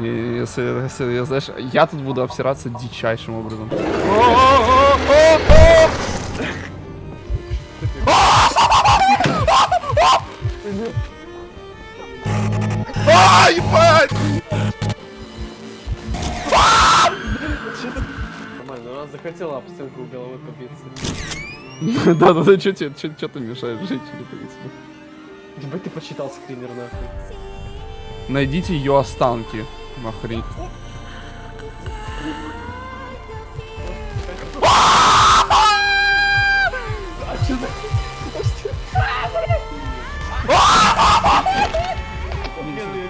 Если, если, я, знаешь, я тут буду обсираться дичайшим образом. А, ебать! Нормально, она захотела об стенку головой побиться. Да-да-да, чё тебе, чё, чё ты мешаешь женщине побиться? Ебать ты почитал скример нахуй. Найдите ее останки. Охренеть.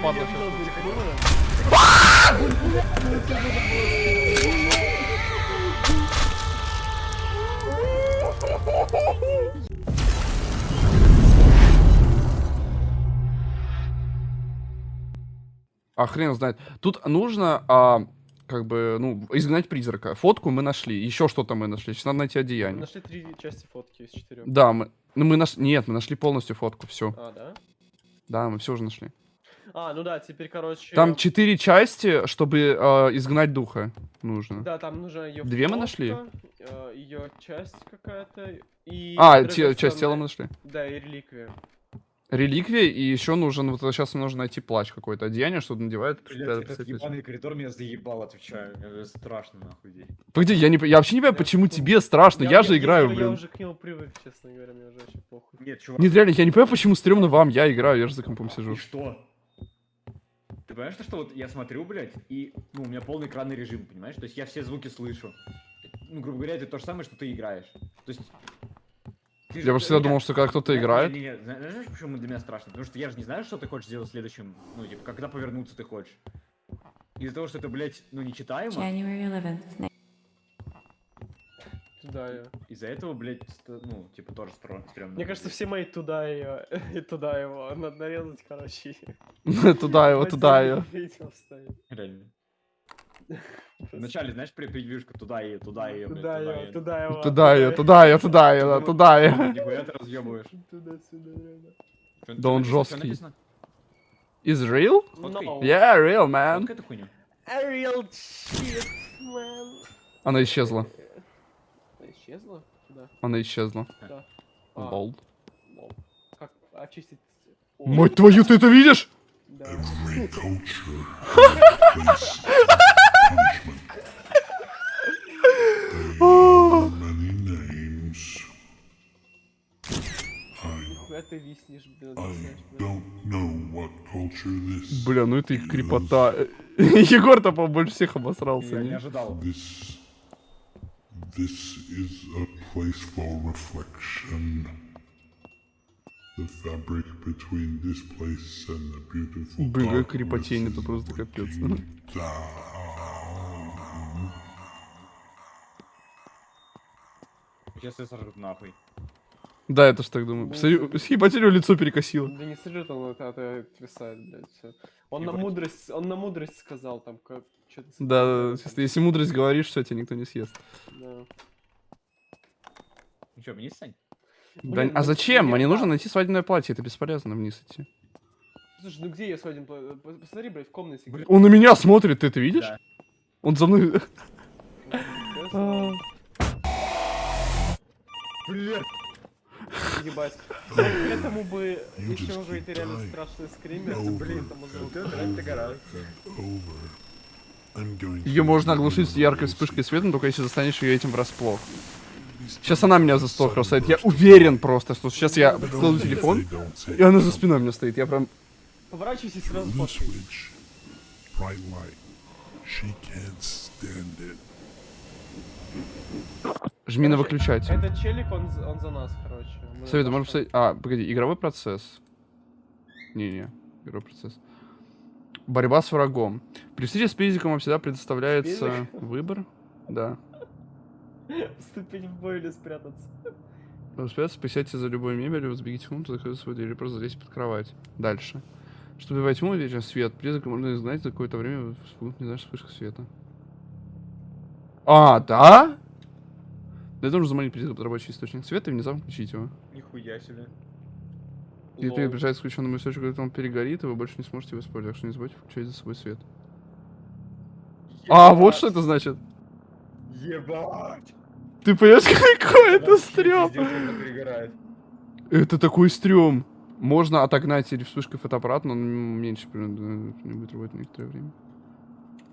Падла щас. А хрен знает. Тут нужно, а, как бы, ну, изгнать призрака. Фотку мы нашли, еще что-то мы нашли. Сейчас надо найти Мы одеяние. нашли три части фотки из четырех. Да, мы, ну мы наш, нет, мы нашли полностью фотку, все. А, да? Да, мы все уже нашли. А, ну да, теперь, короче... Там четыре части, чтобы а, изгнать духа нужно. Да, там нужна ее Две мы нашли? Ее часть какая-то. И а, те- часть тела мы нашли. Да, и реликвия. Реликвия, и еще нужен, вот сейчас нужно найти плащ какой-то, одеяние, что надевает. Блядь, этот ебаный коридор меня заебал, отвечаю. Мне страшно нахуй здесь. Погоди, я, не, я вообще не понимаю, Я почему тебе страшно, я, же играю, я, блин. уже к нему привык, честно говоря, мне уже вообще похуй. Нет, чувак. Нет, реально, я не понимаю, почему стрёмно вам, я играю, я же за компом сижу. И что? Ты понимаешь, что вот я смотрю, блядь, и, ну, у меня полный экранный режим, понимаешь? То есть я все звуки слышу. Ну, грубо говоря, это то же самое, что ты играешь. То есть... Я просто всегда думал, что когда кто-то играет... Знаешь, почему для меня страшно? Потому что я же не знаю, что ты хочешь сделать следующим, ну, типа, когда повернуться ты хочешь. Из-за того, что это, блядь, ну, нечитаемо, January 11th, Туда ее. из-за этого, блядь, ну, типа, тоже стрёмно. Мне кажется, все мои туда ее и туда его. Надо нарезать, короче. Туда его, туда ее. Реально. Вначале, знаешь, при превьюшка туда и туда и Туда ее, туда его. Туда ее, туда ее, туда ее, туда ее. Нихуя ты разъебываешь. Туда-сюда, реально. Да он жесткий. Is real? Yeah, real, man. Real shit, man. Она исчезла. Она исчезла? Да. Она исчезла. Да. А, Лол. лол. Как очистить... Мать твою, ты это видишь? Да. Бля, ну это их крепота. Егор-то, по больше всех обосрался. Я не ожидал. this this is a place for reflection. The fabric between this place and the beautiful Бля, крепотень, это просто капец. Breaking down. Сейчас я сожрут нахуй. Да, я тоже так думаю. Посмотри, Съебать, у него лицо перекосило. Да не сожрет он, это, это отвисает, блядь, все. Он на мудрость, он на мудрость сказал там, как, что-то... Да, да, да, если- мудрость говоришь, все, тебя никто не съест. Да. Ну что, вниз, Сань? Да, Блин, а ну, зачем? мне Мне нужно найти свадебное платье, это бесполезно вниз идти. Слушай, ну где я свадим? По- по- Посмотри, блядь, в комнате. где- Он на меня смотрит, ты это видишь? Да. Он за мной... Блядь. Ебать. К этому бы еще уже это реально страшный скример. Блин. I'm going Ее можно оглушить яркой вспышкой света, но только если застанешь ее этим врасплох. Сейчас она меня за стол бросает. Я уверен просто, что сейчас я кладу телефон, и она за спиной у меня стоит. Я прям... Поворачивайся сразу. She can't stand it. Жми на выключатель. Этот челик, он, он за нас, короче. Мы Советую, можешь поставить... А, погоди, игровой процесс. Не-не, игровой процесс. Борьба с врагом. При встрече с призраком вам всегда предоставляется Призрак? выбор. Да. Вступить в бой или спрятаться. Успеется, присядьте за любой мебелью, сбегите в комнату, закройте свою дверь, или просто залезьте под кровать. Дальше. Чтобы убивать тьму, вечер свет. Призрака можно изгнать за какое-то время, вспугнуть, не знаешь, вспышка света. А, да? Для этого нужно заманить под рабочий источник света и внезапно включить его. Нихуя себе. И Лол. приближается к включенному источнику, когда он перегорит, и вы больше не сможете его использовать. Так что не забудьте включать за собой свет. А, вот что это значит. Ебать! Ты понимаешь, какой это стрём? Это такой стрём. Можно отогнать или вспышкой фотоаппарат, но он меньше примерно не будет работать некоторое время.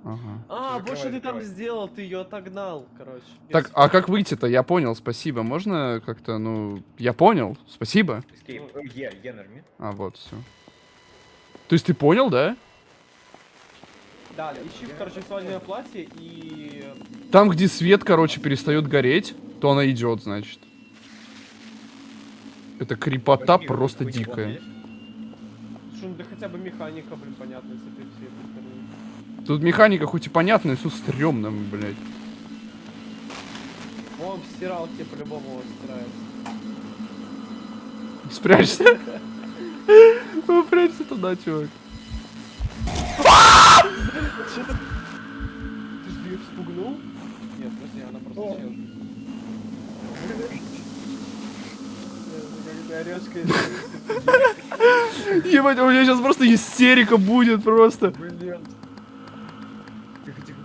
Ага. А, вот что ты там сделал, ты ее отогнал, короче. Так, а как выйти-то? Я понял, спасибо. Можно как-то, ну, я понял, спасибо. Escape. Э. А, вот, все. То есть ты понял, да? Да, ищи, короче, свадебное платье и... Там, где свет, короче, перестает гореть, то она идет, значит. Это крипота Возьми, просто дикая. Есть? Слушай, ну да хотя бы механика, блин, понятно, если ты все это стороны. Тут механика хоть и понятная, все стрёмно, блядь. Вон в стиралке по-любому он стирается. Спрячься. Ну, прячься туда, чувак. Ты же ее вспугнул? Нет, подожди, она просто О. чел. Когда орёшь, Ебать, у меня сейчас просто истерика будет просто. Блин. Тихо, тихо.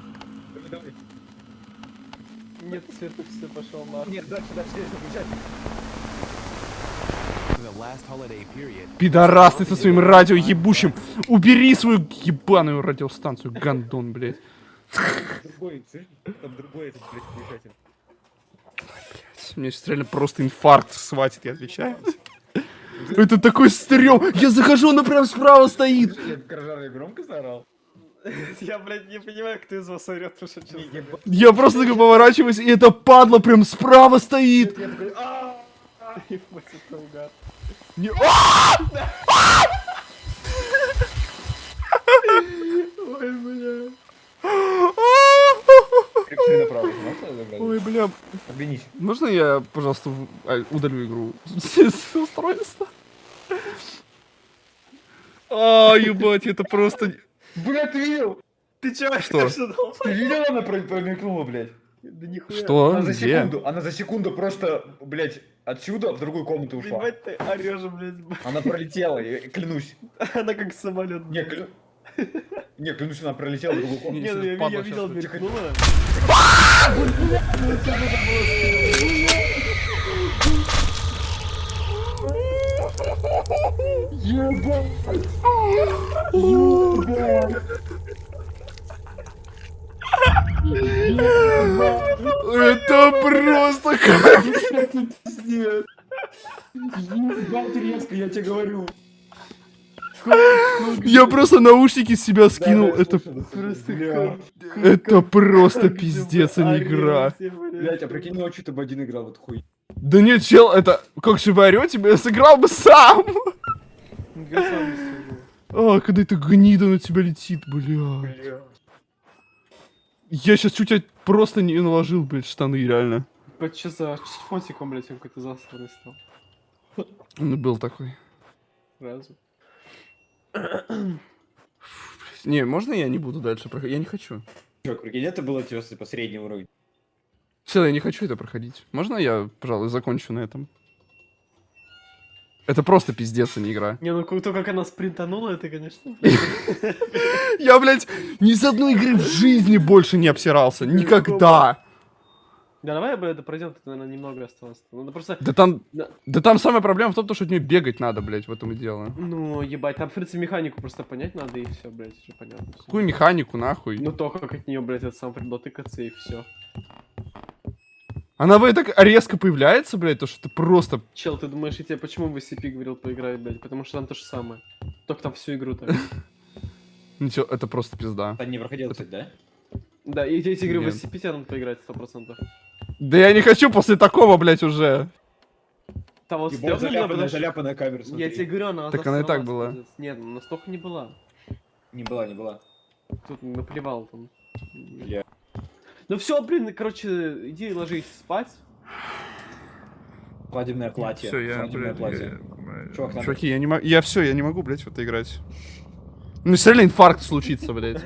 Нет, Света, все, пошел нахуй. Нет, дальше, дальше, дальше, Пидорас ты со своим радио ебущим. Убери свою ебаную радиостанцию, гандон, блядь. Другой? Там другой этот, блядь, Мне сейчас реально просто инфаркт схватит, я отвечаю. Это такой стрём. Я захожу, она прям справа стоит. Я громко заорал. Я, блядь, не понимаю, кто из вас орёт, потому что. Я просто такой поворачиваюсь, и эта падла прям справа стоит. Я такой, «А!» Это угар. Не- А! Ой, бля. Прикрепи направо, можно забрать? Ой, бля. Оглянись. Можно я, пожалуйста, а, удалю игру с устройства? А, ебать, это просто... Бля, ты видел? Ты чё, Что? Ты видел, она про- промелькнула, блядь? Да нихуя. Что? Она за Где? секунду, она за секунду просто, блядь, отсюда в другую комнату ушла. Ебать ты орёшь, блядь. Она пролетела, я клянусь. Она как самолет. Не, клю... Не, клянусь, она пролетела в другую комнату. Не, ну я, видел, мелькнула. Это просто... как- Нет. Ебать резко, я тебе говорю. Я просто наушники с себя скинул. Это просто это просто пиздец, а не игра. блядь. Блять, а прикинь, ночью ты бы один играл, вот хуй. Да нет, чел, это... Как же вы орете, я сыграл бы сам. А, когда эта гнида на тебя летит, бля. Я сейчас чуть просто не наложил, блядь, штаны, реально. Ебать, чё за фотиком, блядь, он какой-то засранный стал. Он был такой. Сразу. Не, можно я не буду дальше проходить? Я не хочу. Чувак, прикинь, это было типа по среднему уровню. Все, я не хочу это проходить. Можно я, пожалуй, закончу на этом? Это просто пиздец, а не игра. Не, ну то, как она спринтанула, это, конечно. Я, блядь, ни с одной игры в жизни больше не обсирался. Никогда. Да, давай, блядь, пройдем, тут, наверное, немного осталось. Надо просто... Да там, Да. да там самая проблема в том, что от нее бегать надо, блядь, в этом и дело. Ну, ебать, там, в принципе, механику просто понять надо, и все, блядь, уже понятно. всё. Какую механику, нахуй? Ну, то, как от нее, блядь, это сам придет тыкаться, и все. Она, блядь, так резко появляется, блядь, то, что ты просто... Чел, ты думаешь, я тебе почему в SCP говорил поиграть, блядь? Потому что там то же самое. Только там всю игру так. Ничего, это просто пизда. Ты не проходил, кстати, да? Да, и эти игры в Нет. SCP тебе надо поиграть 100%. Да я не хочу после такого, блядь, уже. Там вот Ебать, стрёмно заляпанная, что- заляпанная камера, Я смотри. тебе говорю, она Так она и так была. Нет, ну, настолько не была. Не была, не была. Тут наплевал там. Бля. Ну все, блин, короче, иди ложись спать. Свадебное платье. Все, я, Свадебное блядь, платье. я- Чувак, надо- Чуваки, я не могу, я все, я не могу, блядь, в это играть. Ну, если реально инфаркт случится, блядь.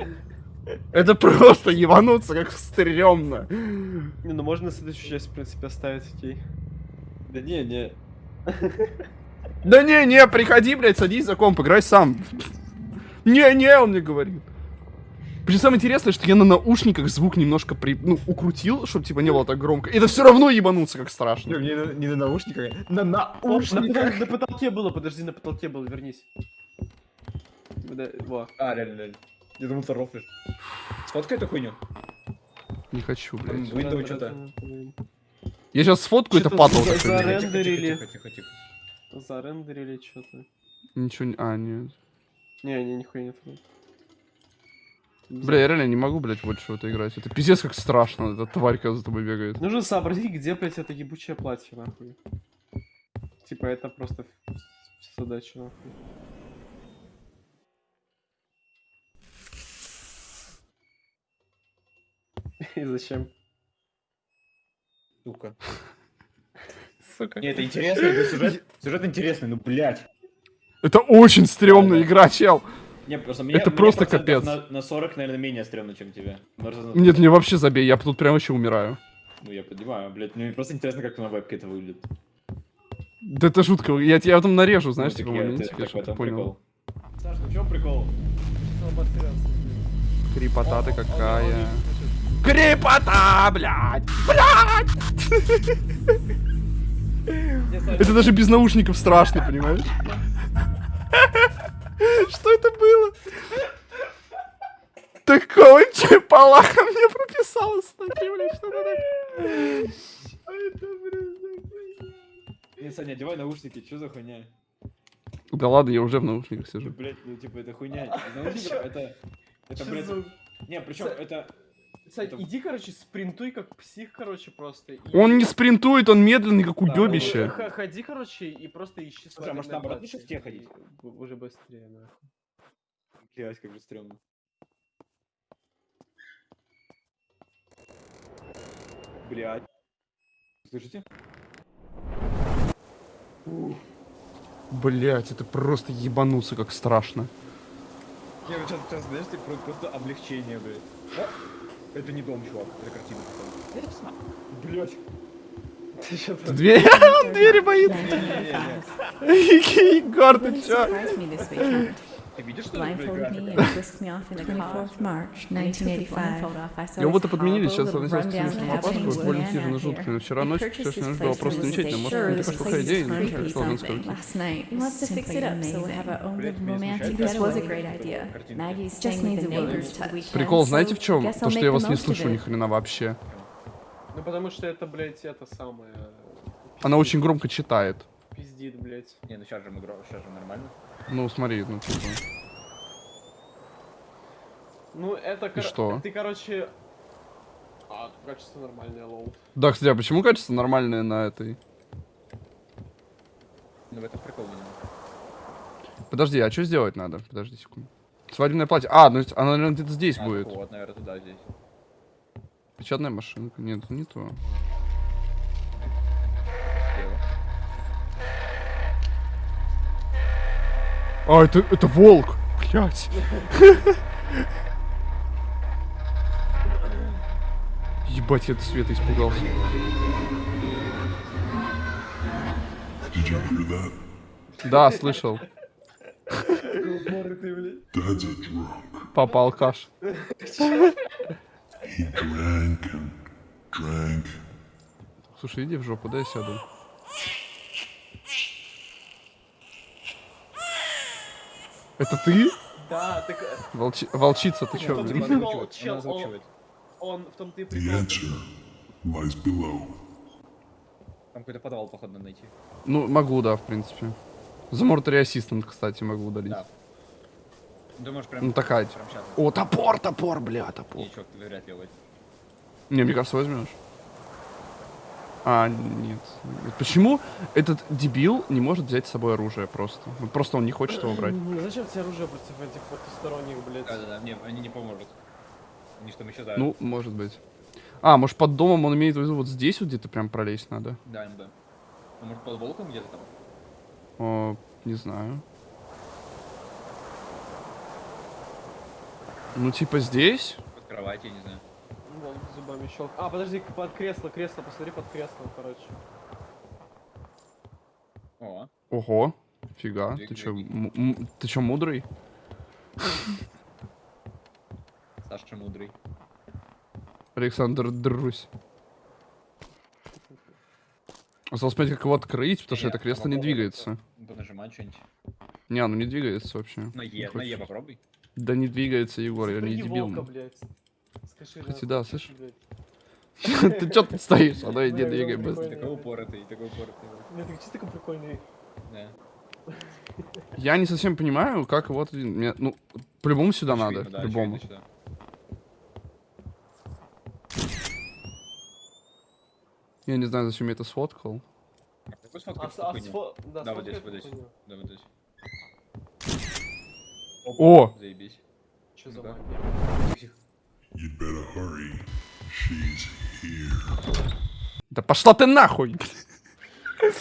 Это просто ебануться, как стрёмно. Не, ну можно следующую часть, в принципе, оставить окей. Да не, не. Да не, не, приходи, блядь, садись за комп, играй сам. Не, не, он мне говорит. Причем самое интересное, что я на наушниках звук немножко при... ну, укрутил, чтобы типа не было так громко. И это все равно ебануться, как страшно. Не на, не на наушниках, на наушниках. на потолке было, подожди, на потолке было, вернись. Во. А, реально, реально. Я думал, ты рофлишь. Сфоткай эту хуйню. Не хочу, Там блядь. Windows что-то. Я сейчас сфоткаю, это Что-то падал за- такой. за- блядь. Рендерили. Тихо, тихо, тихо, тихо. Зарендерили что-то. Ничего не... А, нет. Не, не, нихуя нет. Бля, я реально не могу, блядь, больше в это играть. Это пиздец как страшно, эта тварь, когда за тобой бегает. Нужно сообразить, где, блядь, это ебучее платье, нахуй. Типа, это просто задача, нахуй. И зачем? Сука. Сука. Не, это интересно, это сюжет, сюжет интересный, ну, блядь. Это очень стрёмная Да, да. игра, чел. Не, просто мне, Это мне просто капец. На, на 40, наверное, менее стрёмно, чем тебе. Нет, мне вообще забей, я тут прям вообще умираю. Ну, я понимаю, блядь, мне просто интересно, как на вебке это выглядит. Да это жутко, я тебя потом нарежу, знаешь, Ну, типа, я- чтобы ты этом понял. прикол. Саш, ну в чем прикол? Крипота ты какая. Крипота, блядь! Блядь! Это даже без наушников страшно, понимаешь? Что это было? Такого чепалаха мне прописала, смотри, блядь, что это Не, Саня, одевай наушники, что за хуйня? Да ладно, я уже в наушниках сижу. блядь, ну, типа, это хуйня. Из наушников это... Это, блядь... Не, причем это... Сань, Это- иди, короче, спринтуй как псих, короче, просто. и- Он не спринтует, он медленный, как Да, уёбище. Х- Ходи, короче, и просто ищи Слушай, а может, наоборот, лучше в те ходить? Уже быстрее, нахуй. Блядь, как же стрёмно. Блядь. Слышите? Блять, это просто ебануться, как страшно. Не, вот сейчас, сейчас, знаешь, ты просто, просто облегчение, блядь. Это не дом, чувак, это картина. там? Дверь, он двери боится. Егор, ты чё? Surprised me this weekend. Ты видишь, что ли, блядь, Blindfolded me графика? and whisked me off in a car. 24th March 1985. Его-то подменили, сейчас относился к фильму опаску, больно сильно жутко. Но вчера ночью, вчерашняя ночь была просто замечательная. Может, это плохая идея, но как что он скажет. Прикол, знаете в чем? guess То, I'll что make я вас не слышу ни хрена вообще. Ну потому что это, блядь, это самое... Она очень громко читает. Пиздит, блядь. Не, ну сейчас же мы сейчас же нормально. Ну, смотри, ну типа. Ну это... кор- что? Ты, короче... А, качество нормальное, low. Да, кстати, а почему качество нормальное на этой? Ну в этом прикол. Подожди, а что сделать надо? Подожди секунду. Свадебное платье. А, ну оно, наверное, где-то здесь А, будет. Вот, наверное, туда, здесь. Печатная машинка. Нет, не то. А, это, это волк! Блять. Ебать, я от света испугался. Да, слышал. Папа алкаш. And drank. Слушай, иди в жопу, дай сяду. Это ты? Да, так... Волчи- Волчица, ты чё, ты прикол, чел, он, он в том-то и The прикол. answer lies below. Там какой-то подвал, походу, надо найти. Ну, могу, да, в принципе. За Mortary Assistant, кстати, могу удалить. Да. Думаешь, прям... Ну, такая. Прям сейчас. О, топор, топор, бля, топор. Чувак, ты вряд ли. Не, мне кажется, возьмешь. А, нет. Почему этот дебил не может взять с собой оружие просто? Вот просто он не хочет его брать. Зачем тебе оружие против этих потусторонних, блядь? Да-да-да, не, они не поможет. Они что, исчезают. Ну, может быть. А, может под домом он имеет в виду вот здесь вот где-то прям пролезть надо? Да, да. Ну, может, под волком где-то там? О, не знаю. Ну, типа здесь? Под кровать, я не знаю. Ну, Вон, зубами щелк. А, подожди, под кресло, кресло, посмотри под креслом, короче. О, Ого. Фига. Ты чё, ты чё, мудрый? Саша мудрый. Александр Друсь. Осталось понять, как его открыть, потому что это кресло не двигается. Понажимать что-нибудь. Не, оно не двигается вообще. На Е, на Е попробуй. Да не двигается, Егор, я не дебил. волка, блядь. Скажи, Кстати, нахуй, да, скажи, слышь? блядь. Ты чё тут стоишь? А давай Ну, я двигай быстро. Такой упоротый, такой упоротый. Нет, ты чисто такой прикольный. Да. Я не совсем понимаю, как. Мне, ну, по-любому сюда надо. По-любому. очевидно, сюда. Я не знаю, зачем я это сфоткал. А какой А, сфоткать с- эту а хуйню? сфо- да, Да, вот здесь, вот здесь. Да, вот здесь. О! Заебись. Чё за Да. магия? You'd better hurry. She's here. Да пошла ты нахуй!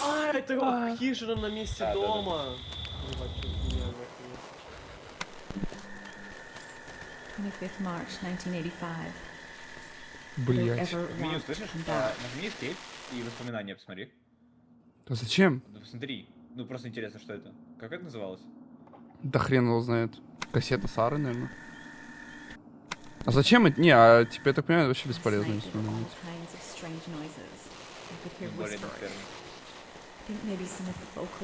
А, это хижина на месте Да, да, да. дома. Ебать, чё за хуйня, нахуй. 25th March 1985. Блять. Меню слышишь? А, that Нажми escape и воспоминания посмотри. А зачем? Ну, посмотри. Ну, просто интересно, что это. Как это называлось? Да хрен его знает. Кассета Сары, наверное. А зачем это? Не, а типа, я так понимаю, это вообще бесполезно. Ну,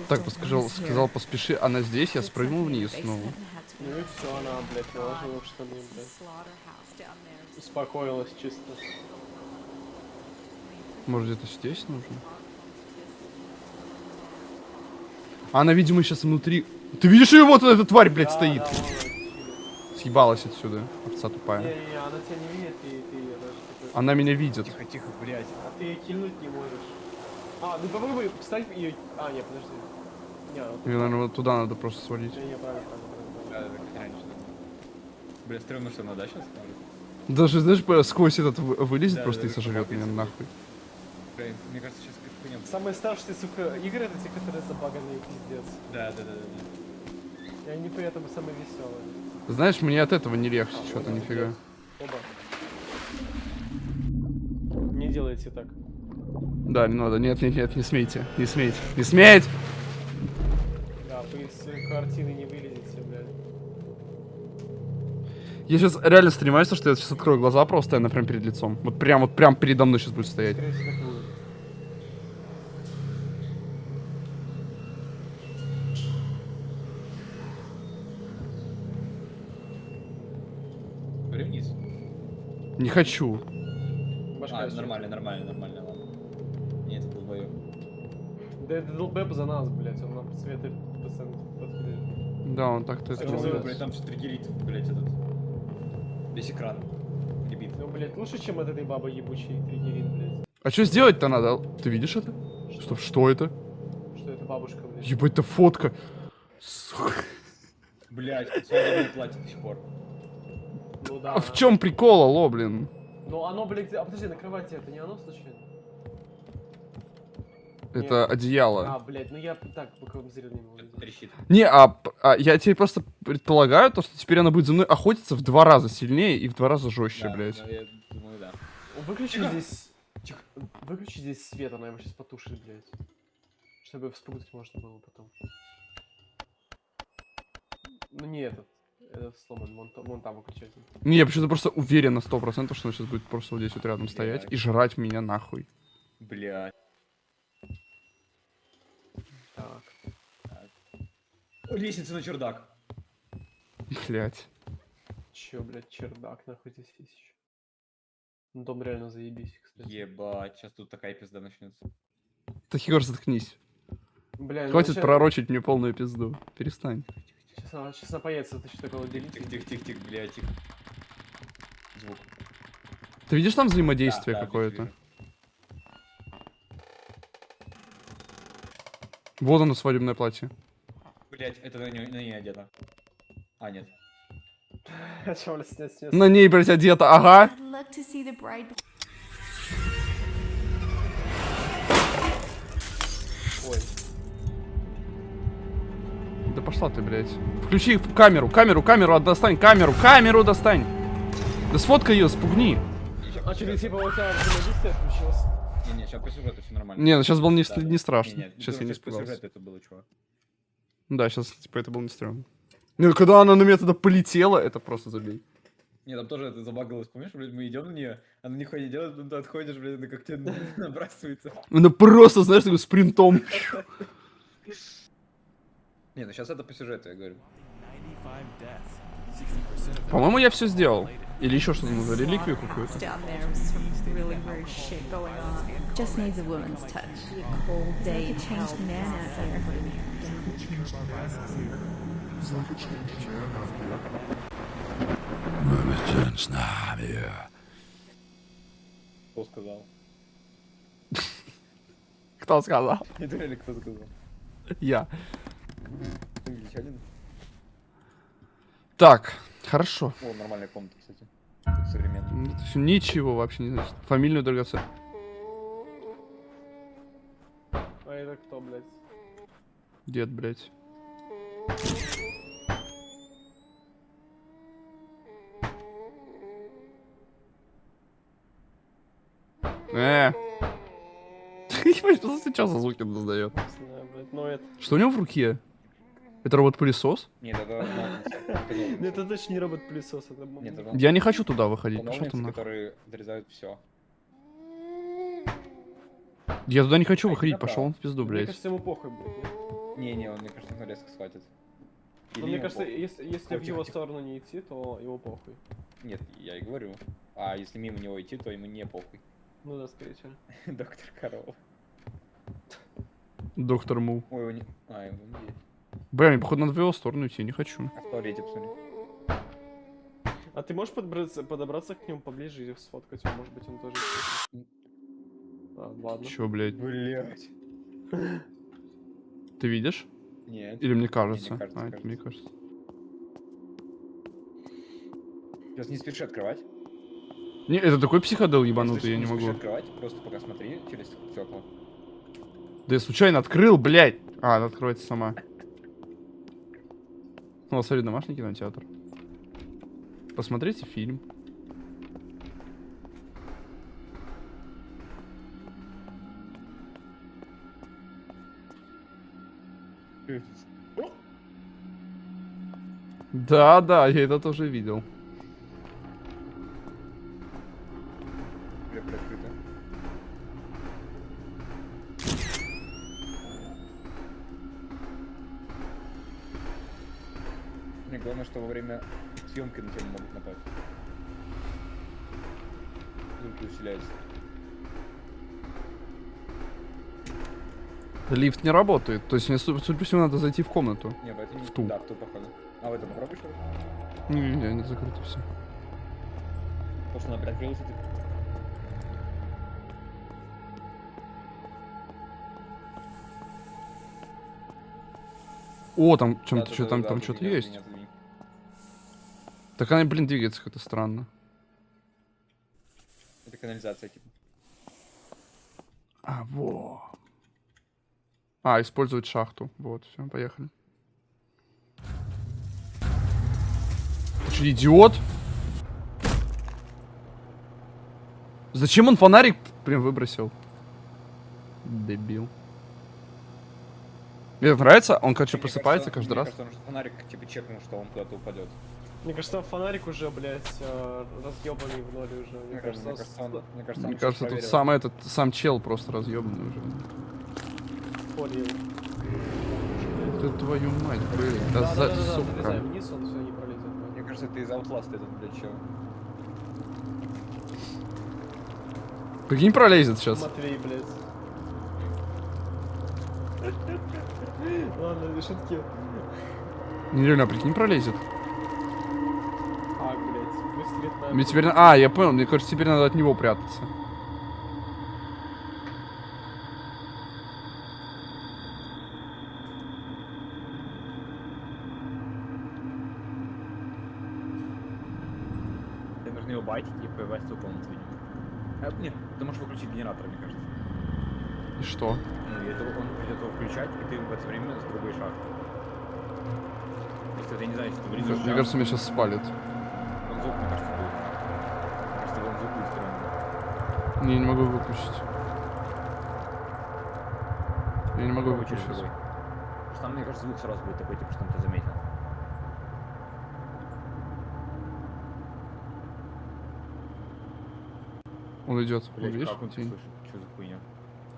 Так, сказал, сказал, поспеши, она здесь, я спрыгнул вниз be Ну и все, она, блядь, It's a блядь. Успокоилась чисто. Может, где-то здесь нужно? А она, видимо, сейчас внутри... Ты видишь ее? Вот эта тварь, блядь, Да, стоит. да. Съебалась отсюда, овца тупая. Не-не-не, она тебя не видит, и ты даже такой- Она меня видит. Тихо, тихо, блядь. А ты её кильнуть не можешь. А, ну попробуй встать ее... А, нет, подожди. Не, Мне, наверное, вот туда надо просто свалить. не, не, правильно, правильно, правильно. Да, как. Бля, стрёмно, что она, да, сейчас? Даже, знаешь, сквозь этот вы- вылезет Да, просто да, и сожрет меня нахуй. Блин, мне кажется, сейчас какая-то хуйня. Самые страшные, сука, игры это те, которые забаганные, пиздец. Да, да, да. да. И они при этом самые веселые. Знаешь, мне от этого не легче, А, что-то нифига. Оба. Не делайте так. Да, не надо, нет, нет, нет, не смейте, не смейте, не смейте! Да, вы из картины не вылезете, блядь. Я сейчас реально стремаюсь, что я сейчас открою глаза просто, она прям перед лицом. Вот прям, вот прям передо мной сейчас будет стоять. Скорее всего, Не хочу. Башка А, нормально, нормально, нормально, ладно. Нет, это долбоёб. Да это долбэб за нас, блядь, он нам светы постоянно подходит. Да, он так-то это А что делает. блядь, там все триггерит, блядь, этот. Весь экран. Ребит. Ну, блядь, лучше, чем от этой бабы ебучей триггерит, блядь. А что сделать-то надо? Ты видишь это? Что, что это? Что это бабушка, блядь. Ебать, это фотка. Сука. Блядь, свадебное платье до сих пор. Да. А в чем прикол, алло, блин? Ну оно, блядь, а подожди, на кровати это не оно случайно? Это Нет. одеяло. А, блядь, ну я так боковым зрением его. Не, а, а я тебе просто предполагаю, то, что теперь она будет за мной охотиться в два раза сильнее и в два раза жестче, Да, блядь. ну, я думаю, да. Выключи Тихо. здесь... Тихо. Выключи здесь свет, она его сейчас потушит, блядь. Чтобы вспугнуть можно было потом. Ну не этот. Сломан, вон, вон там выключатель. Не, я почему-то просто уверен на сто процентов, что она сейчас будет просто вот здесь вот рядом стоять Блядь. и жрать меня нахуй. Блядь. Так. Лестница на чердак. Блять. Чё, блядь, чердак нахуй здесь есть еще. Ну, дом реально заебись, кстати. Ебать, сейчас тут такая пизда начнется. Так, Егор, заткнись. Бля, ну Хватит ща- пророчить мне полную пизду. Перестань. Сейчас она, сейчас она появится, ты что такого делить? Тихо, тихо, тихо, тихо, блядь, тихо. Звук. Ты видишь там взаимодействие да, какое-то? Вот оно, свадебное платье. Блядь, это на ней, на ней одето. А, нет. На ней, блядь, одета, ага. Ой. Да пошла ты, блядь. Включи камеру, камеру, камеру, достань камеру, камеру достань. Да сфоткай ее, спугни. А что, типа у тебя взаимодействие включилось? Не-не, сейчас по сюжету все нормально. Не, ну сейчас было не, Да, не страшно. Не-не, сейчас я думаю, не испугался. это было, чувак. Да, сейчас, типа, это было не стрёмно. Не, ну когда она на меня тогда полетела, это просто забей. Не, там тоже это забагалось, помнишь, блядь, мы идем на нее, она нихуя не делает, ты отходишь, блядь, она как тебе набрасывается. Она просто, знаешь, такой спринтом. Не, ну сейчас это по сюжету, я говорю. 95 deaths. 60% of По-моему, я все сделал. Или еще что-то нужно, реликвию какую-то. Man out there. Кто сказал? Кто сказал? Это реально кто сказал? Я. Англичанин? Так, хорошо. О, нормальная комната, кстати. Современная. Ну, это всё Ничего вообще не значит. Фамильную драгоценность. А это кто, блядь? Дед, блядь. Э. Что за сейчас за звуки он издает? Не знаю, блядь. Ну это... Что у него в руке? Это робот-пылесос? Нет, это Нет, это точно не робот-пылесос, Я не хочу туда выходить. Пошел ты нахуй. которые отрезают все. Я туда не хочу выходить, пошел он в пизду, Мне блядь. кажется, ему похуй, блядь. Не-не, он, мне кажется, на резко схватит. Но Или мне кажется, похуй. если, если в Тихо, его тихо. сторону не идти, то ему похуй. Нет, я и говорю. А если мимо него идти, то ему не похуй. Ну да, скорее всего. Доктор Корова. Доктор Му. Ой, его не... А, его не есть. Бля, мне походу надо в его сторону идти, не хочу. А в туалете посмотри. А ты можешь подобраться, подобраться к нему поближе и сфоткать его? Может быть, он тоже... А, ладно. Чё, блядь? Блять. Ты видишь? Нет. Или мне кажется? кажется, а, это кажется. мне кажется. Сейчас не спеши открывать. Не, это такой психодел ебанутый, я не спеши могу. открывать, просто пока смотри через стекла. Да я случайно открыл, блядь! А, она откроется сама. Ну, смотри, домашний кинотеатр. Посмотрите фильм. Да, да, я это тоже видел. Съемки на тебя могут напасть. Звуки усиляются. Лифт не работает. То есть мне, су- судя по всему, надо зайти в комнату. Не, в не... В ту. Да, в ту, походу. А в это попробуй что ли? Не, не, не закрыто все. Что она приоткрылась, и ты... О, там чем-то, Да, что да, там, да, там что-то есть. отодвинь. Так она, блин, двигается как-то странно. Это канализация, типа. А, во. А, использовать шахту. Вот, все, поехали. Ты что, идиот? Зачем он фонарик прям выбросил? Дебил. Мне нравится, он, короче, Мне просыпается каждый раз. кажется, он фонарик, типа, чекнул, что он куда-то упадет. Мне кажется, фонарик уже, блядь, разъебанный в ноль уже. Мне Мне кажется, мне кажется, он, с- мне кажется, он Мне кажется, тут сам этот, сам чел просто разъебанный уже. полил. Ты твою мать, блин, да, Да, за, да, да, да, сука. залезай вниз, он все не пролезет. Мне кажется, это из Outlast этот, блядь, чел. Прикинь, пролезет сейчас. Матвей, блядь. Ладно, не шутки. Нереально, прикинь, пролезет. Мне теперь... А, я понял, мне кажется, теперь надо от него прятаться. Тебе нужно его байтить и появляться в комнату. А, нет, ты можешь выключить генератор, мне кажется. И что? Ну, это он придет его включать, и ты в это время с другой шахты. Если ты не знаешь, что ты влезешь Мне кажется, меня сейчас спалит. Звук, мне кажется, будет. Мне кажется, он звук будет странный. Не, я не могу выключить. Я не могу выключить. Потому что там, мне кажется, звук сразу будет такой, типа, что он тебя заметил. Он идет. Он, Блять, видишь? как он слышит? Что за хуйня?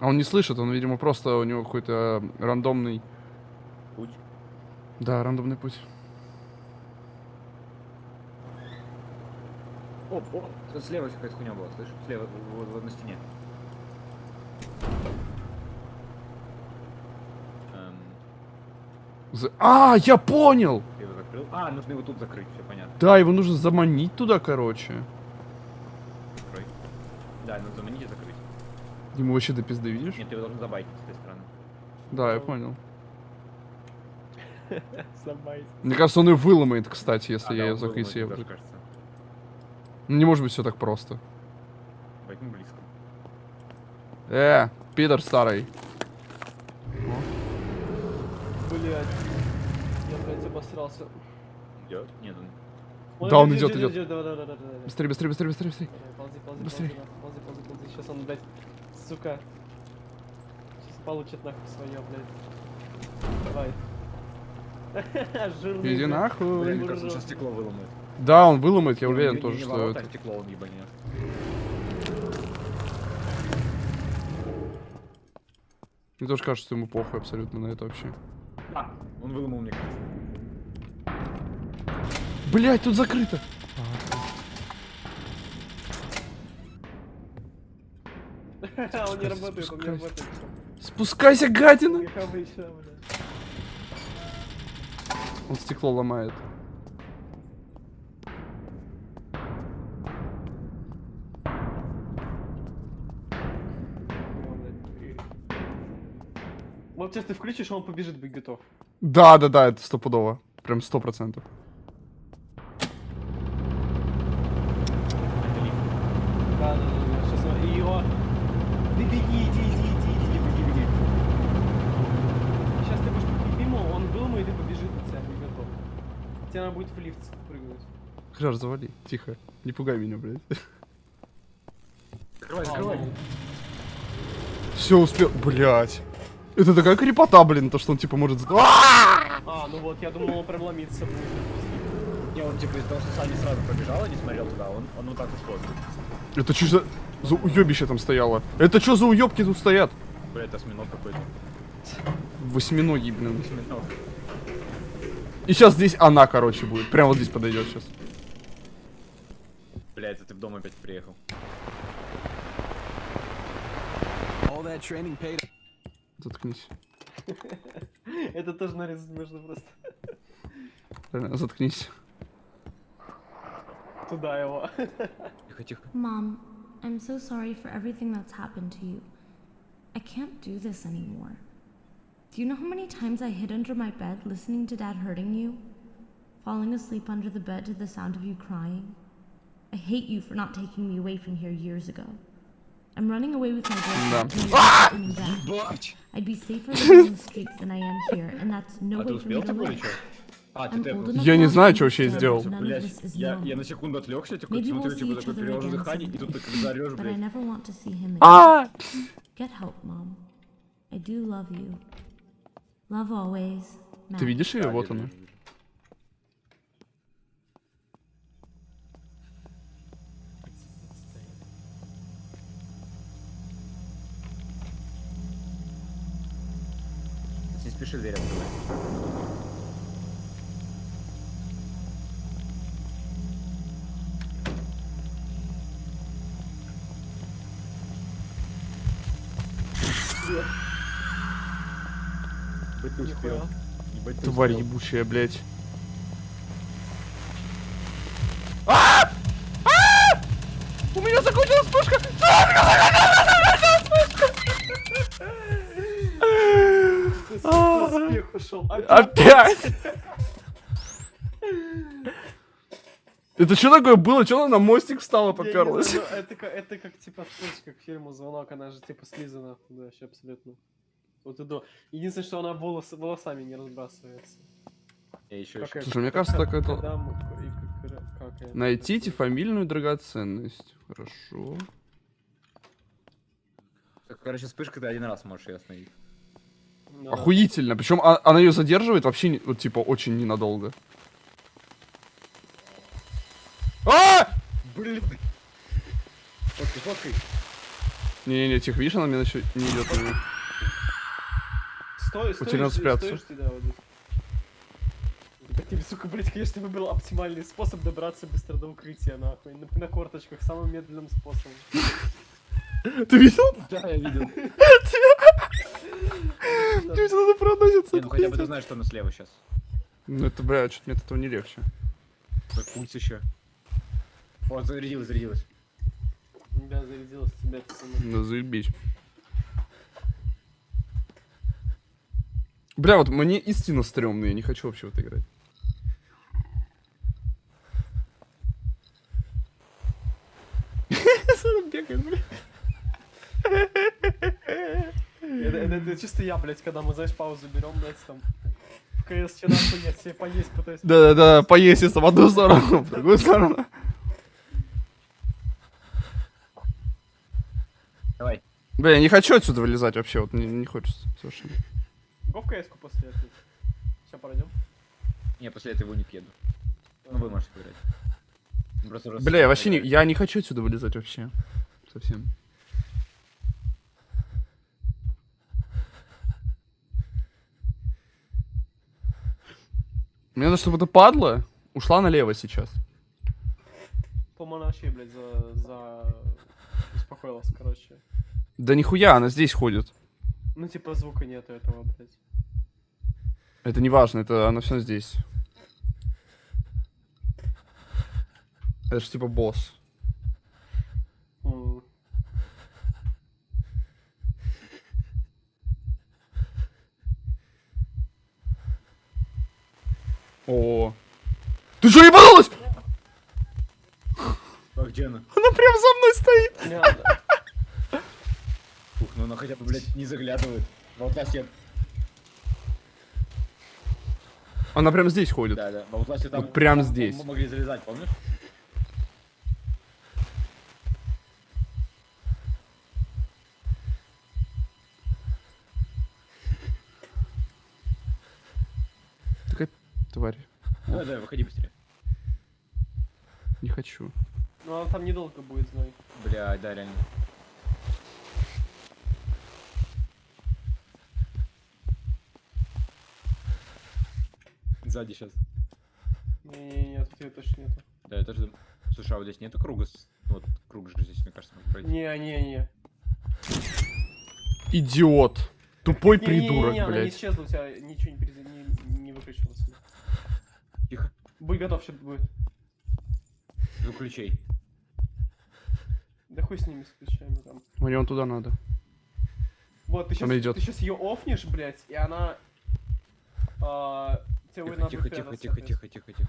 А он не слышит, он, видимо, просто у него какой-то э, рандомный... Путь? Да, рандомный путь. О, о, тут слева какая-то хуйня была, слышишь? Слева, вот, вот на стене. Эм, За- А, я понял! ты его закрыл? А, нужно его тут закрыть, все понятно. Да, его нужно заманить туда, короче. Закрой. Да, надо заманить и закрыть. Ему вообще до пизды, видишь? Нет, ты его должен забайтить с этой стороны. Да, я понял. Мне кажется, он ее выломает, кстати, если А, я да, ее он был, зак- если я мне его даже зак- кажется. Ну, Не может быть все так просто. Возьми близко. Э, пидор старый. Блять. Я, блядь, обосрался. Идет? Нет, он... Да, он идет, идет. Да, да, да, да, да. Быстрее, быстрее, быстрее, быстрее, быстрее. Ползи, ползи, Быстрей. ползи, ползи, ползи, ползи. Сейчас он, блядь, сука. Сейчас получит нахуй свое, блядь. Давай. Жирный. Иди блядь. нахуй. Блин, мне кажется, он сейчас стекло выломает. Да, он выломает, я Не, уверен не- тоже, не что ворота, это... а стекло он ебанет. Мне тоже кажется, что ему похуй абсолютно на это вообще. А, он выломал, мне кажется. Блять, тут закрыто. Он не работает, он не работает. Спускайся, гадина! Он стекло ломает. Вот сейчас ты включишь, он побежит быть готов. Да, да, да, это стопудово. Прям сто процентов. Да, да, да, да. Сейчас он... Его... Ты беги, иди, иди, иди, иди, беги, беги. Сейчас ты будешь мимо, он выломает и побежит на тебя, будет готов. Тебе надо будет в лифт прыгнуть. Краш, завали. Тихо. Не пугай меня, блядь. Закрывай, закрывай. ну, Все успел. Блять. Это такая крепота, блин, то, что он типа может... А! А, ну вот, я думал, он прям ломиться будет. Не, он типа из того, что Саня сразу побежал и не смотрел туда, он, он вот так ушел. Это что за... За уебище там стояло? Это что за уебки тут стоят? Бля, это осьминог какой-то. Восьминогий, блин. Осьминог. И сейчас здесь она, короче, будет. Прямо вот здесь подойдет сейчас. Бля, это ты в дом опять приехал. All that training paid Заткнись. Это тоже нарезать можно просто. Реально, заткнись. Туда его. Тихо, тихо. Mom, I'm so sorry for everything that's happened to you. I can't do this anymore. Do you know how many times I hid under my bed listening to Dad hurting you? Falling asleep under the bed to the sound of you crying? I hate you for not taking me away from here years ago. I'm running away with my Да. boyfriend. Ебать! I'd be safer in the streets than I am here, and that's no А ты way for me to live. А, ты I'm old тэпнулся. enough Я не знаю, to что вообще сделал. Блять, я, я на секунду отвлекся, такой Maybe смотрю, we'll see типа такой перевожу again дыхание, и тут But I блядь. never want to see him again. А! Get help, Mom. I do love you. Love always. Ты Matt. видишь ее? Да, Вот она. Спеши дверь открывать. Ебать ты успел. Ебать ты Тварь успел. ебучая, блядь. Ушел. Опять! Это что такое было? Что она на мостик встала, поперлась? знаю, Это как, это как типа слышь, как фильму звонок, она же типа слизана туда вообще абсолютно. Вот и до. Единственное, что она волос, волосами не разбрасывается. Я еще Как Слушай, мне кажется, так это- как- Найдите фамильную драгоценность. Хорошо. Так, короче, вспышка ты один раз можешь ее остановить. Да. Охуительно. Причем а- она ее задерживает вообще, вот, типа, очень ненадолго. А! Блин. Ты Фоткай. Не-не-не, тихо, видишь, она мне еще не идет меня. Стой, стой, тебе стой, спрятаться. ты, да, вот здесь. Да ты, сука, блядь, конечно, выбрал оптимальный способ добраться быстро до укрытия, нахуй. На, на корточках, самым медленным способом. Ты видел? Да, я видел. Ты видел, она проносится. Знаешь, что она слева сейчас. Ну это, бля, что-то мне от этого не легче. Как пульс еще. Вот, зарядилась, зарядилась. Да, зарядилась тебя, пацаны. Да заебись. Бля, вот мне истинно стрёмно, я не хочу вообще в это играть. Бегает, бля. Это, это- это чисто я, блядь, когда мы, знаешь, паузу берем, блядь, там. В КС вчера поесть, себе поесть пытаюсь. Да-да-да, поесть в одну сторону, в другую сторону. Давай. Бля, я не хочу отсюда вылезать вообще, вот не, не хочется совершенно. Го в КС-ку после этого. Сейчас пройдем. Не, после этого не еду. Ну, вы можете уже Бля, я вообще не, я не хочу отсюда вылезать вообще. Совсем. Мне надо, чтобы эта падла ушла налево сейчас. Вообще, блядь, за... за... Успокоилась, короче. Да нихуя, она здесь ходит. Ну, типа, звука нету этого, блядь. Это не важно, это она все здесь. Это же типа босс. О. Ты что, ебанулась? А где она? Она прям за мной стоит. Не надо. Ух, ну она хотя бы, блядь, не заглядывает. В Outlast'е, Она прям здесь ходит. да, да, в Outlast'е там... Вот прям там здесь. мы могли залезать, помнишь? Такая тварь. Давай, давай, выходи быстрее. Не хочу. Ну, она там недолго будет, знай. Бля, да, реально. Сзади сейчас. Не-не-не, тут ее точно нету. Да, я тоже... дум- Слушай, а вот здесь нету круга? Вот круг же здесь, мне кажется, можно пройти. Не-не-не. Идиот. Тупой Не-не-не, придурок, она не блядь. исчезла, у тебя ничего не, перез- не, не выключилось. Тихо. Будь готов, сейчас будет. Да хуй с ними, с ключами там. Мне вон туда надо. Вот, ты сейчас, идёт. ты сейчас ее офнешь, блядь, и она... а, Тихо, надо тихо, тихо, тихо, блядь. тихо, тихо, тихо.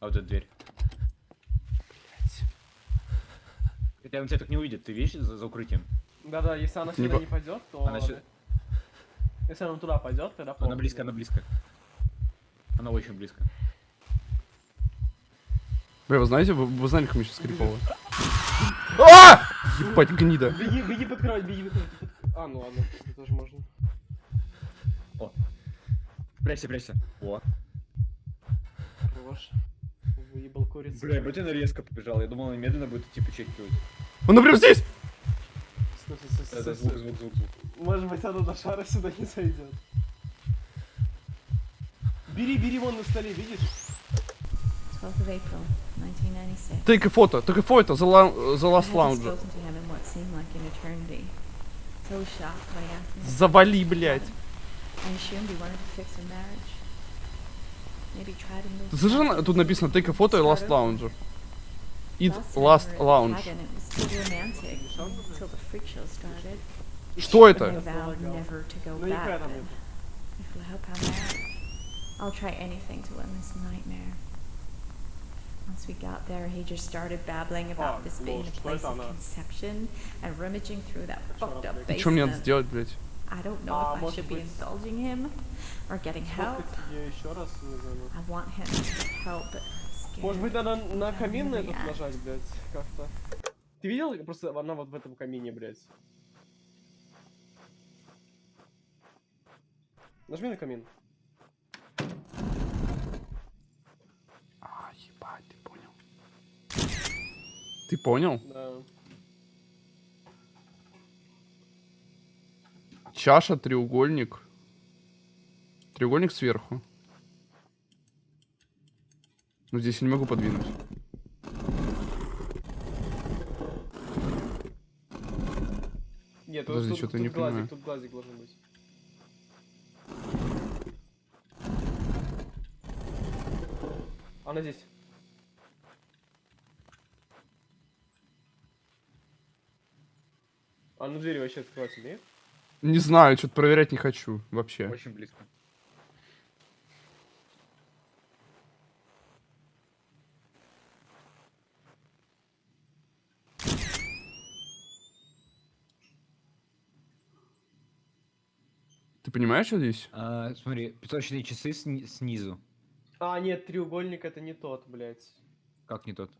А вот эта дверь. Хотя он тебя так не увидит, ты видишь за, за укрытием? Да-да, если она Не сюда по- не пойдет, то... Она сю- Если она туда пойдет, тогда Она близко, она близко. Она очень близко. Бля, вы знаете, вы, вы знали, как мы сейчас крипово? Ебать, гнида. Беги, беги под кровать, беги под кровать. А, ну ладно, это тоже можно. Прячься, прячься. О. Хорош. Выебал курицу. Бля, вроде она резко побежала. Я думал, она медленно будет идти почекивать. Она прям здесь! Стой, стой, стой, стой, звук, звук, звук, звук. Может быть, она до шара сюда не зайдет. Бери, бери вон на столе, видишь? 12th of April, 1996. Take a photo, take a photo, the, la- the last hadn't move. Зажжена, past тут написано take a photo и last Start lounge. over. It Last lounge. Что это? Ну I'll try anything to end this nightmare. Once we got there, he just started babbling about А, this being a place of conception and rummaging through that fucked up? И что мне надо basement. сделать, блядь? I don't know А, if I should be indulging him or getting help. I want him to help. Может быть, надо на камин на этот нажать, блядь, как-то. Ты видел? Просто она вот в этом камине, блядь. Нажми на камин. Ты понял? Да. Чаша, треугольник. Треугольник сверху. Но здесь я не могу подвинуть. Нет, Подожди, тут, что-то не глазик, понимаю. Тут глазик должен быть. Она здесь. А ну двери вообще открываться умеет? Не знаю, что-то проверять не хочу вообще. Очень близко. Ты понимаешь, что здесь? А, смотри, песочные часы сни- снизу. А, нет, треугольник это не тот, блядь. Как не тот?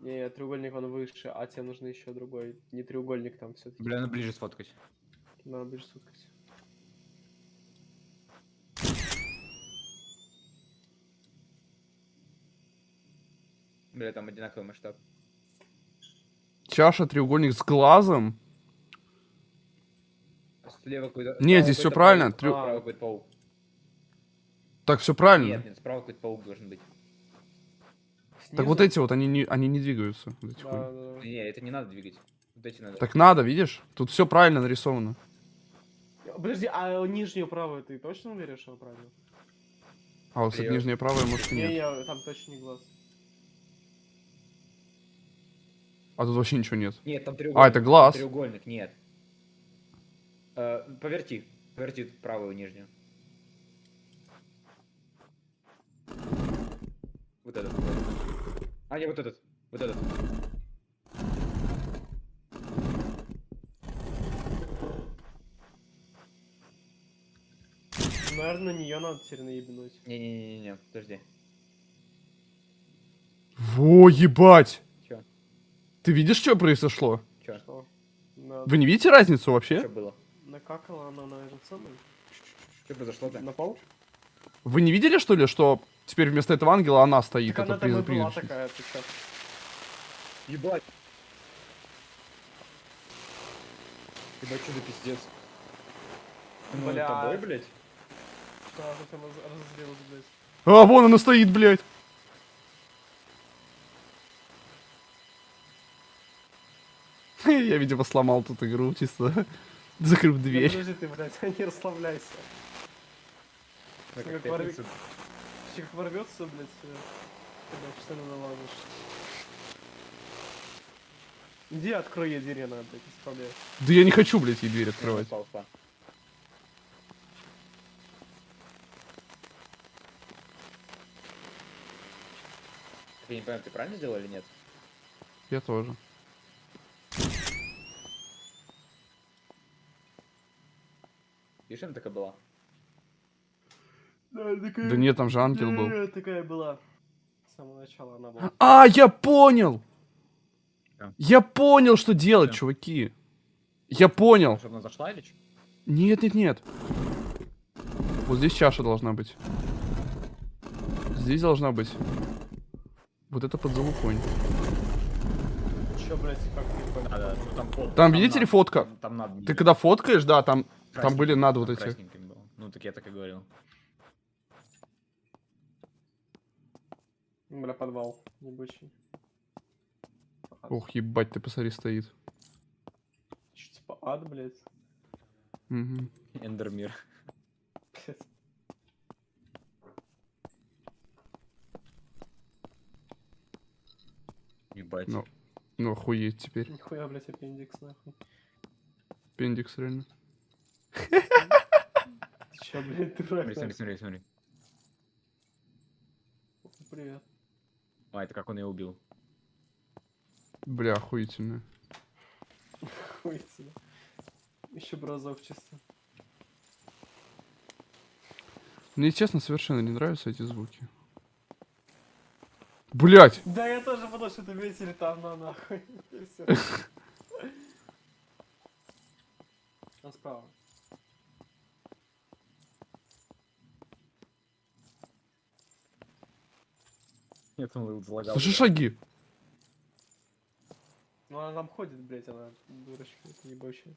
Не, треугольник он выше, а тебе нужно еще другой. Не треугольник там все-таки. Бля, надо ближе сфоткать. Надо ближе суткать. Бля, там одинаковый масштаб. Чаша, треугольник с глазом. А Слева какой-то... Не, справа здесь какой-то правильно, паук, какой-то паук. Так, все правильно. Нет, нет, справа какой-то паук должен быть. Так вот Снизу? эти вот, они не, они не двигаются. вот эти Да, хуй. да, да. Не, это не надо двигать. Вот эти надо. Так надо, видишь? Тут все правильно нарисовано. Подожди, а нижнюю правую ты точно уверен, что правильно? А вот кстати, нижняя правая, может, Не, нет. не, там точно не глаз. А тут вообще ничего нет. Нет, там треугольник. это глаз. там треугольник, нет. Э, поверти. Поверти правую нижнюю. Вот этот. А, не, вот этот. Вот этот. Наверное, на нее надо теперь наебнуть. Не-не-не-не, подожди. Во, ебать! Чё? Ты видишь, что произошло? Чё? Что? На... Вы не видите разницу вообще? Что было? Накакала она на этот самый? Что произошло-то? На пол? Вы не видели, что ли, что теперь вместо этого ангела она стоит? Так она там и приз- была такая, ты чё? Ебать. Ебать, что за пиздец? Ну, Бля. тобой, блядь? Что она разозлилась, блядь? А, вон она стоит, блядь! Я, видимо, сломал тут игру чисто. Закрыв Да дверь. подожди ты, блядь, не расслабляйся. Так, Как как ворвется, блядь, когда штаны наложишь. Иди открой ей дверь, она, блядь, исправляет. Да я не хочу, блядь, ей дверь открывать. Я не понимаю, ты правильно сделал или нет? Я тоже. Видишь, она такая была? Да, такая... Да нет, там же ангел был. Да, такая была. С самого начала она была. А, я понял! Да. Я понял, что делать, Да. чуваки. Я понял. Чтобы она зашла или что? Нет, нет, нет. Вот здесь чаша должна быть. Здесь должна быть. Вот это под залупонь. Чё, блядь, как не понял? Да, ну там фотка. Там, видите ли, надо- фотка? Там, там надо. Ты когда фоткаешь, да, там, там были надо вот там эти. было. Ну, так я так и говорил. Бля, подвал. Ебучий. Ох, ебать, ты посмотри, стоит. Чё, типа ад, блядь? Мгм. Эндермир. Ебать. Ну. Ну, охуеть теперь. Нихуя, блядь, аппендикс, нахуй. Пендикс реально. Ты чё, блядь, дурак, Смотри, смотри, смотри. Привет. А, это как он ее убил. Бля, охуительно. Тебе. Еще бы разок чисто. Мне, честно, совершенно не нравятся эти звуки. Блять! Да, я тоже подумал, что это ветер там, на нахуй. Он справа. Я там залагал. Слышишь шаги? Ну она там ходит, блять, она дурочка, это небольшая.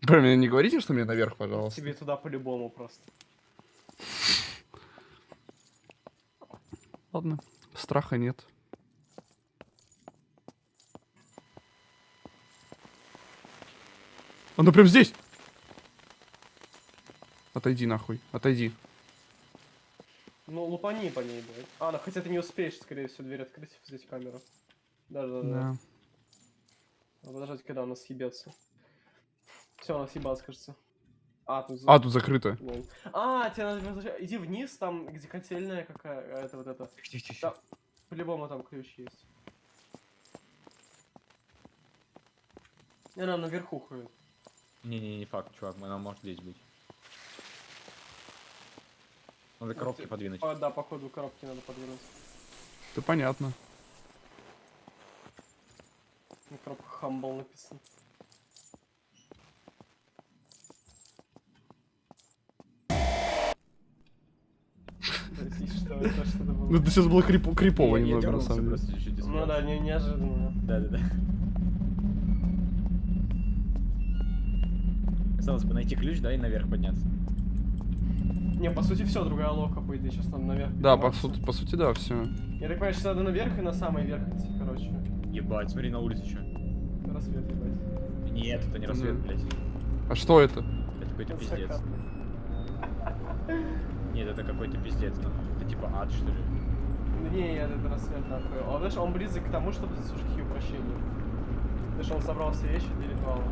Прям не говорите, что мне наверх, пожалуйста. Тебе туда по-любому просто. Ладно, страха нет. Она прям здесь! Отойди нахуй, отойди. Ну, лупани по ней, блядь. А, ну хотя ты не успеешь, скорее всего, дверь открыть, взять камеру. Да-да-да. Да. А Подождать, когда она съебется. Все, она съебалась, кажется. А, тут... А, тут закрыто. Лол. А, тебе надо. Иди вниз, там, где котельная какая, это вот это. Тихо, тихо, Да, по-любому там ключ есть. И она наверху ходит. Не-не, не факт, чувак, она может здесь быть. Надо коробки подвинуть. по- да, походу коробки надо подвинуть. Это понятно. На коробках Humble написано. Ну, это сейчас было крип- крипово немного, на самом деле. Ну да, не, неожиданно. Да-да-да. Осталось бы найти ключ, да, и наверх подняться. Не, по сути, все, другая лока, по идее, сейчас надо наверх. Да, по сути, по сути, да, все. Я так понимаю, сейчас надо наверх и на самый верх идти, короче. Ебать, смотри на улице что. Рассвет, ебать. Нет, это не рассвет, Мгм. блядь. А что это? Это какой-то пиздец. Нет, это какой-то пиздец, ну. Это типа ад, что ли. Не, нет, это рассвет такой. Он, знаешь, он близок к тому, чтобы заслужить ее прощение. Потому что он собрал все вещи для ритуала.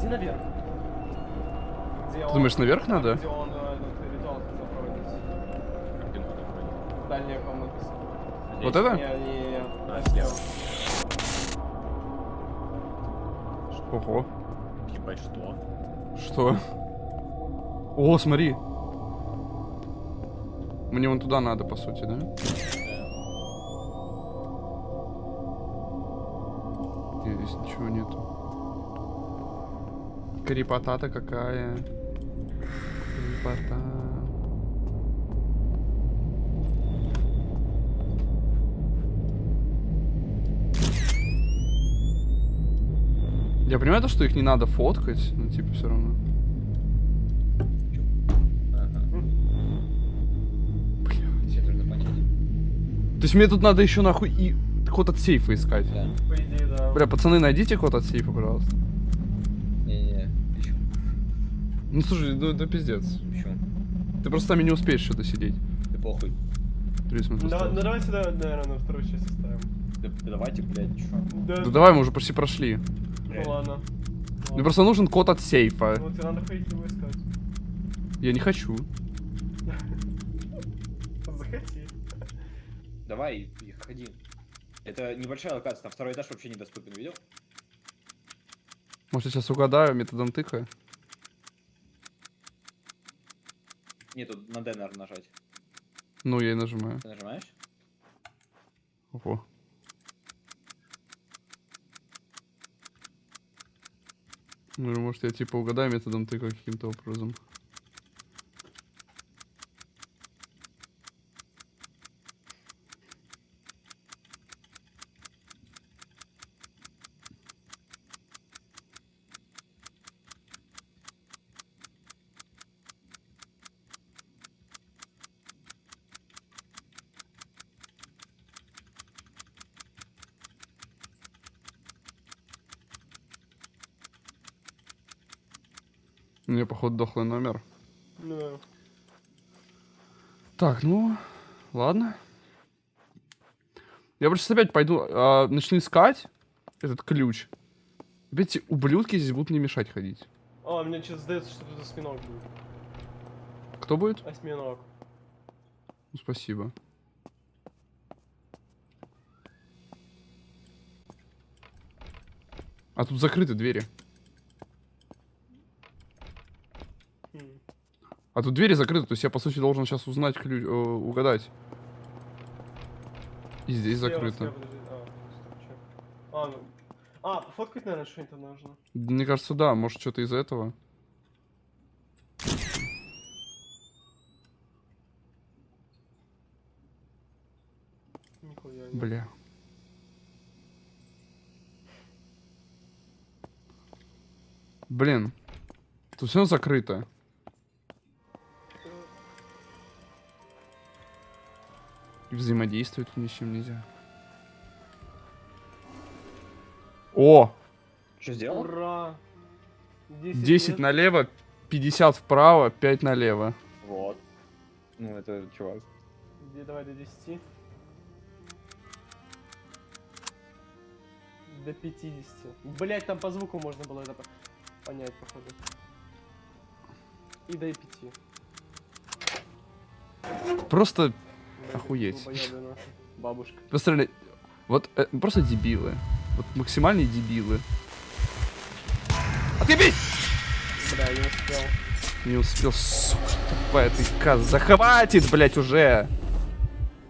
Иди наверх. Где он- думаешь, наверх там, надо? Где он э, этот ритуал хотел проводить. Ты. Дальняя комната. Вот это? Не, не, не. А, слева. Ого. Ебать, что? Что? О, смотри. Мне вон туда надо, по сути, да? Нет, здесь ничего нету. Крепота-то какая. Крепота. Я понимаю то, что их не надо фоткать, но типа все равно. То есть мне тут надо еще нахуй и код от сейфа искать. Да. Бля, пацаны, найдите код от сейфа, пожалуйста. Не-не-не. Почему? Ну слушай, ну это пиздец. Почему? Ты просто там и не успеешь что-то сидеть. Да похуй. 30 минут Ну, давай- осталось. ну давайте, да, наверное, на вторую часть оставим. Да, да давайте, блядь, чё? Да. Да давай, мы уже почти прошли. Ну ладно. Мне Ладно. просто нужен код от сейфа. Ну, тебе надо ходить его искать. Я не хочу. Захоти. Давай, ходи. Это небольшая локация, там второй этаж вообще недоступен, видел? Может, я сейчас угадаю методом тыка? Нет, тут на D, наверное, нажать. Ну, я и нажимаю. Ты нажимаешь? Ого. Ну, может, я типа угадаю методом тыка каким-то образом. У меня, походу, дохлый номер. Ну, Так, ну, ладно. Я просто сейчас опять пойду, а, начну искать этот ключ. Опять эти ублюдки здесь будут мне мешать ходить. А, мне что-то сдается, что тут осьминог будет. Кто будет? Осьминог. Ну, спасибо. А тут закрыты двери. А тут двери закрыты, то есть я, по сути, должен сейчас узнать ключ, э, угадать. И здесь Слева, закрыто. слева. А, чё? А, ну. А, пофоткать, наверное, что-нибудь нужно. Мне кажется, да, может, что-то из этого. Нихуя. Бля. Блин. Тут все закрыто. Взаимодействовать ни с чем нельзя. О! Что сделал? Ура! 10, 10 лет. налево, 50 вправо, 5 налево. Вот. Ну, это чувак. Где, давай до 10. До 50. Блять, там по звуку можно было это по- понять, походу. И до 5. Просто Охуеть. Бабушка. Просто, вот э, просто дебилы. Вот максимальные дебилы. Отъебись! Бля, не успел. Не успел, сука, тупая ты коза. Хватит, блять, уже!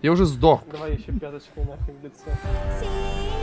Я уже сдох. Давай еще пяточкой нахуй в лицо.